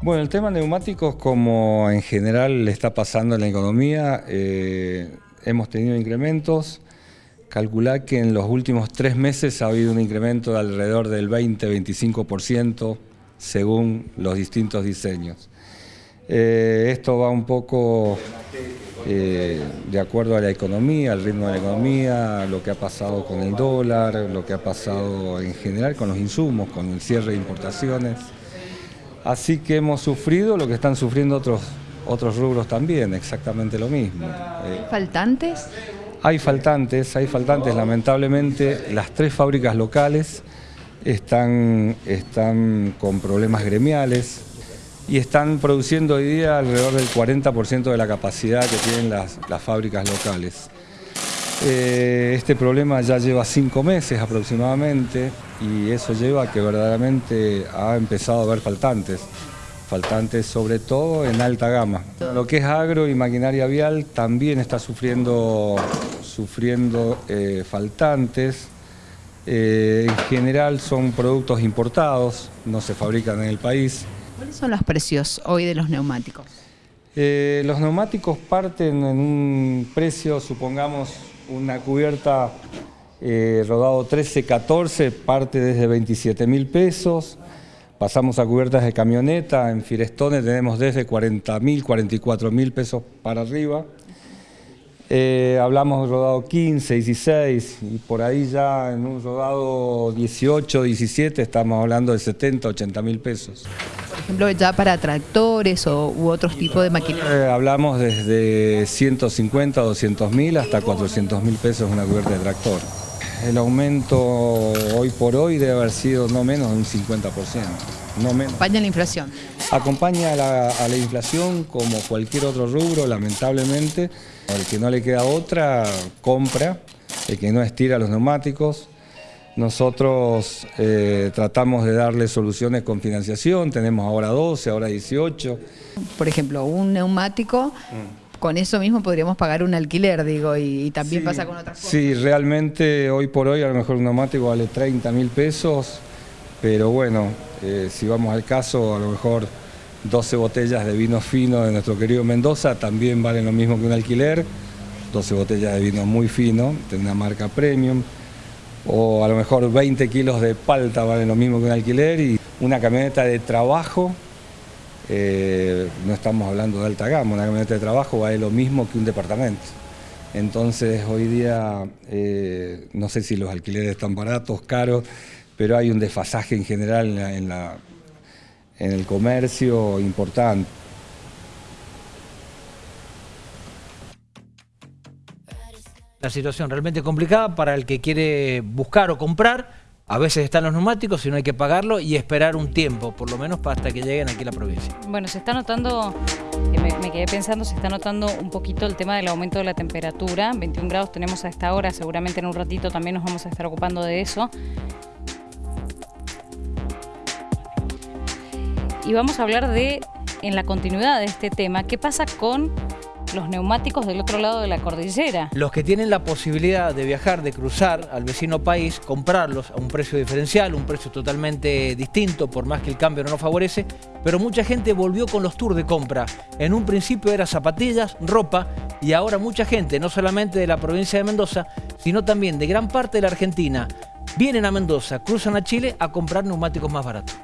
Bueno, el tema neumáticos, como en general le está pasando en la economía, eh, hemos tenido incrementos. Calcular que en los últimos tres meses ha habido un incremento de alrededor del 20-25% según los distintos diseños. Eh, esto va un poco eh, de acuerdo a la economía, al ritmo de la economía, lo que ha pasado con el dólar, lo que ha pasado en general con los insumos, con el cierre de importaciones. Así que hemos sufrido lo que están sufriendo otros, otros rubros también, exactamente lo mismo. Eh, ¿Faltantes? Hay faltantes, hay faltantes. Lamentablemente las tres fábricas locales están, están con problemas gremiales y están produciendo hoy día alrededor del 40% de la capacidad que tienen las, las fábricas locales. Eh, este problema ya lleva cinco meses aproximadamente y eso lleva a que verdaderamente ha empezado a haber faltantes, faltantes sobre todo en alta gama. Lo que es agro y maquinaria vial también está sufriendo, sufriendo eh, faltantes. Eh, en general son productos importados, no se fabrican en el país. ¿Cuáles son los precios hoy de los neumáticos? los neumáticos parten en un precio, supongamos, una cubierta eh, rodado 13-14 parte desde 27 mil pesos. Pasamos a cubiertas de camioneta, en Firestone tenemos desde 40 mil, 44 mil pesos para arriba. Eh, hablamos rodado 15, 16 y por ahí ya en un rodado 18, 17 estamos hablando de 70, 80 mil pesos. Por ejemplo, ya para tractores o, u otros tipos de maquinaria. Eh, hablamos desde 150, 200 mil hasta 400 mil pesos una cubierta de tractor. El aumento hoy por hoy debe haber sido no menos de un 50%. No menos. Acompaña la inflación. Acompaña a la, a la inflación como cualquier otro rubro, lamentablemente. El que no le queda otra, compra. El que no estira los neumáticos. Nosotros eh, tratamos de darle soluciones con financiación, tenemos ahora 12, ahora 18. Por ejemplo, un neumático, con eso mismo podríamos pagar un alquiler, digo, y, y también Sí, pasa con otras cosas. Sí, realmente hoy por hoy a lo mejor un neumático vale 30 mil pesos, pero bueno, eh, si vamos al caso, a lo mejor 12 botellas de vino fino de nuestro querido Mendoza también valen lo mismo que un alquiler, 12 botellas de vino muy fino, de una marca premium, o a lo mejor 20 kilos de palta valen lo mismo que un alquiler y una camioneta de trabajo, eh, no estamos hablando de alta gama, una camioneta de trabajo vale lo mismo que un departamento. Entonces hoy día eh, no sé si los alquileres están baratos, caros, pero hay un desfasaje en general en, la- en la- en el comercio importante. La situación realmente complicada para el que quiere buscar o comprar. A veces están los neumáticos y no hay que pagarlo y esperar un tiempo, por lo menos hasta que lleguen aquí a la provincia. Bueno, se está notando, eh, me, me quedé pensando, se está notando un poquito el tema del aumento de la temperatura. 21 grados tenemos a esta hora, seguramente en un ratito también nos vamos a estar ocupando de eso. Y vamos a hablar de, en la continuidad de este tema, qué pasa con los neumáticos del otro lado de la cordillera. Los que tienen la posibilidad de viajar, de cruzar al vecino país, comprarlos a un precio diferencial, un precio totalmente distinto, por más que el cambio no nos favorece, pero mucha gente volvió con los tours de compra. En un principio era zapatillas, ropa, y ahora mucha gente, no solamente de la provincia de Mendoza, sino también de gran parte de la Argentina, vienen a Mendoza, cruzan a Chile a comprar neumáticos más baratos.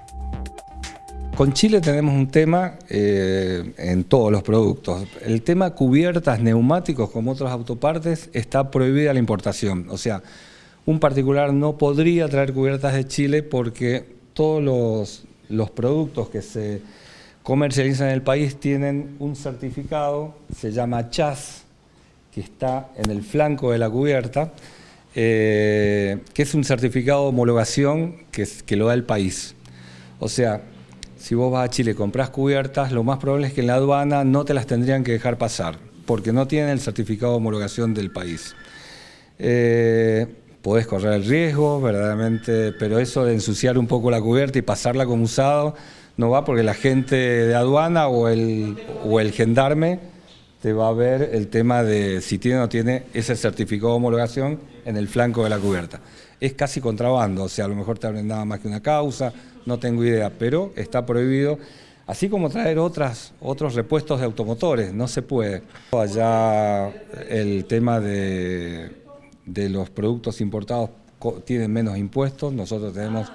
Con Chile tenemos un tema eh, en todos los productos. El tema cubiertas, neumáticos como otras autopartes está prohibida la importación. O sea, un particular no podría traer cubiertas de Chile porque todos los, los productos que se comercializan en el país tienen un certificado, se llama CHAS, que está en el flanco de la cubierta, eh, que es un certificado de homologación que, que lo da el país. O sea, si vos vas a Chile y comprás cubiertas, lo más probable es que en la aduana no te las tendrían que dejar pasar, porque no tienen el certificado de homologación del país. Eh, podés correr el riesgo, verdaderamente, pero eso de ensuciar un poco la cubierta y pasarla como usado, no va porque la gente de aduana o el, o el gendarme te va a ver el tema de si tiene o no tiene ese certificado de homologación en el flanco de la cubierta. Es casi contrabando, o sea, a lo mejor te abren nada más que una causa, no tengo idea, pero está prohibido. Así como traer otras, otros repuestos de automotores, no se puede. Allá el tema de, de los productos importados tienen menos impuestos, nosotros tenemos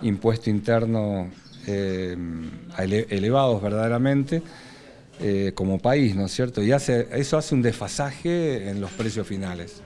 impuesto interno eh, elevados verdaderamente eh, como país, ¿no es cierto? Y hace, eso hace un desfasaje en los precios finales.